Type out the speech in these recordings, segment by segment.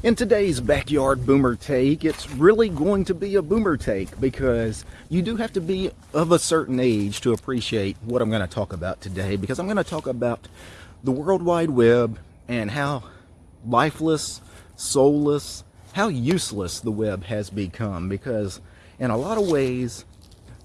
In today's backyard boomer take, it's really going to be a boomer take because you do have to be of a certain age to appreciate what I'm going to talk about today because I'm going to talk about the World Wide Web and how lifeless, soulless, how useless the web has become because in a lot of ways,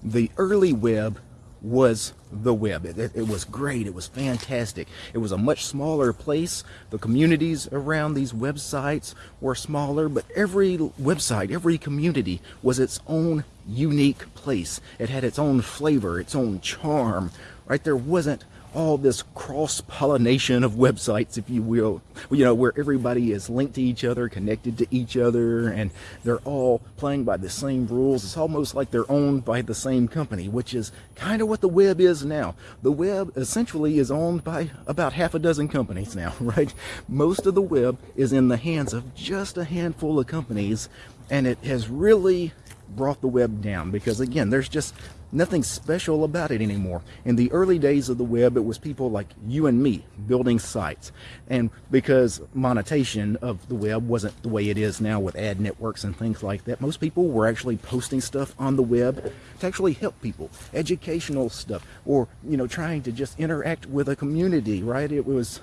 the early web was the web. It, it, was great. It was fantastic. It was a much smaller place. The communities around these websites were smaller, but every website, every community was its own unique place. It had its own flavor, its own charm, right? There wasn't all this cross-pollination of websites, if you will, you know, where everybody is linked to each other, connected to each other, and they're all playing by the same rules. It's almost like they're owned by the same company, which is kind of what the web is now. The web essentially is owned by about half a dozen companies now, right? Most of the web is in the hands of just a handful of companies, and it has really brought the web down because again there's just nothing special about it anymore. In the early days of the web it was people like you and me building sites. And because monetization of the web wasn't the way it is now with ad networks and things like that most people were actually posting stuff on the web to actually help people educational stuff or you know trying to just interact with a community right? It was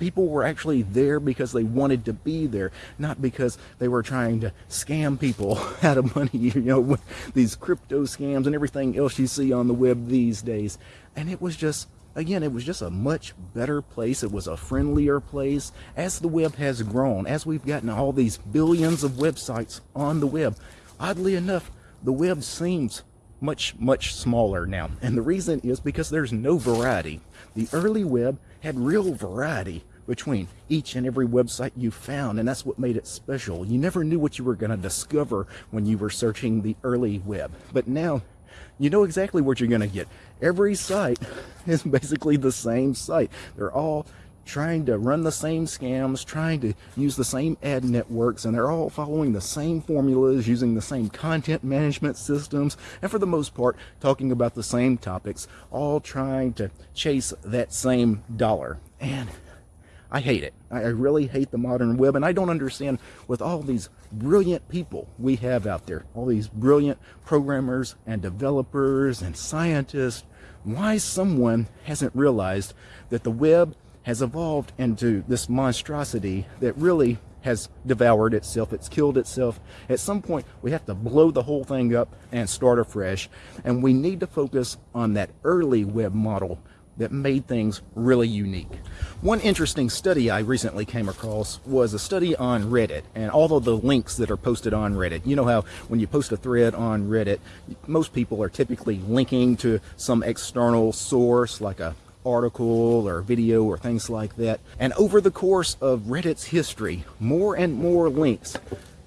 people were actually there because they wanted to be there, not because they were trying to scam people out of money, you know, with these crypto scams and everything else you see on the web these days. And it was just, again, it was just a much better place. It was a friendlier place. As the web has grown, as we've gotten all these billions of websites on the web, oddly enough, the web seems much, much smaller now. And the reason is because there's no variety. The early web had real variety between each and every website you found and that's what made it special. You never knew what you were going to discover when you were searching the early web. But now you know exactly what you're going to get. Every site is basically the same site. They're all trying to run the same scams trying to use the same ad networks and they're all following the same formulas using the same content management systems and for the most part talking about the same topics all trying to chase that same dollar. And I hate it. I really hate the modern web, and I don't understand with all these brilliant people we have out there, all these brilliant programmers and developers and scientists, why someone hasn't realized that the web has evolved into this monstrosity that really has devoured itself, it's killed itself. At some point, we have to blow the whole thing up and start afresh. And we need to focus on that early web model that made things really unique. One interesting study I recently came across was a study on Reddit and all of the links that are posted on Reddit. You know how when you post a thread on Reddit, most people are typically linking to some external source like a article or video or things like that. And over the course of Reddit's history, more and more links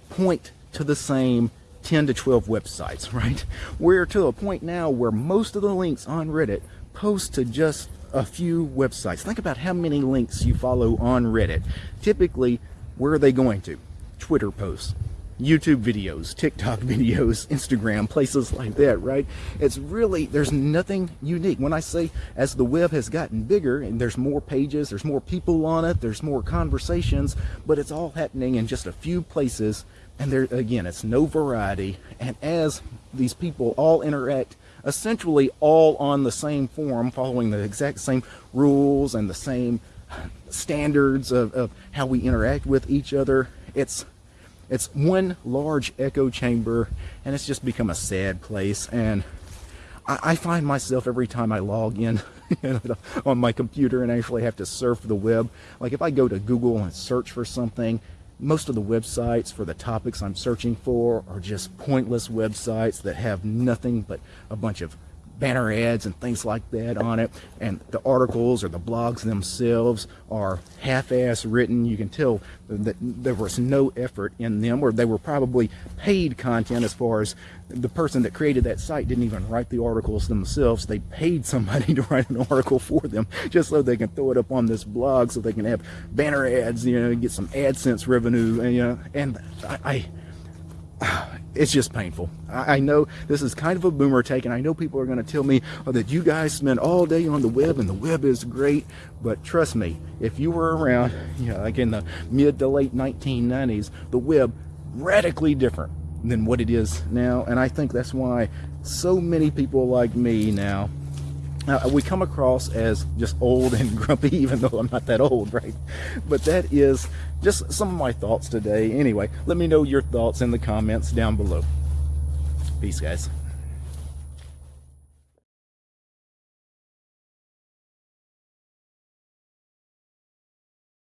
point to the same 10 to 12 websites, right? We're to a point now where most of the links on Reddit post to just a few websites. Think about how many links you follow on Reddit. Typically, where are they going to? Twitter posts, YouTube videos, TikTok videos, Instagram, places like that, right? It's really, there's nothing unique. When I say as the web has gotten bigger and there's more pages, there's more people on it, there's more conversations, but it's all happening in just a few places. And there, again, it's no variety. And as these people all interact essentially all on the same forum, following the exact same rules and the same standards of, of how we interact with each other. It's it's one large echo chamber and it's just become a sad place and I, I find myself every time I log in on my computer and actually have to surf the web like if I go to Google and search for something most of the websites for the topics I'm searching for are just pointless websites that have nothing but a bunch of banner ads and things like that on it. And the articles or the blogs themselves are half-ass written. You can tell that there was no effort in them or they were probably paid content as far as the person that created that site didn't even write the articles themselves. They paid somebody to write an article for them just so they can throw it up on this blog so they can have banner ads you know get some AdSense revenue and you know and I, I it's just painful. I, I know this is kind of a boomer take, and I know people are going to tell me oh, that you guys spend all day on the web and the web is great. But trust me, if you were around, you know, like in the mid to late 1990s, the web radically different than what it is now. And I think that's why so many people like me now uh, we come across as just old and grumpy, even though I'm not that old, right? But that is just some of my thoughts today. Anyway, let me know your thoughts in the comments down below. Peace, guys.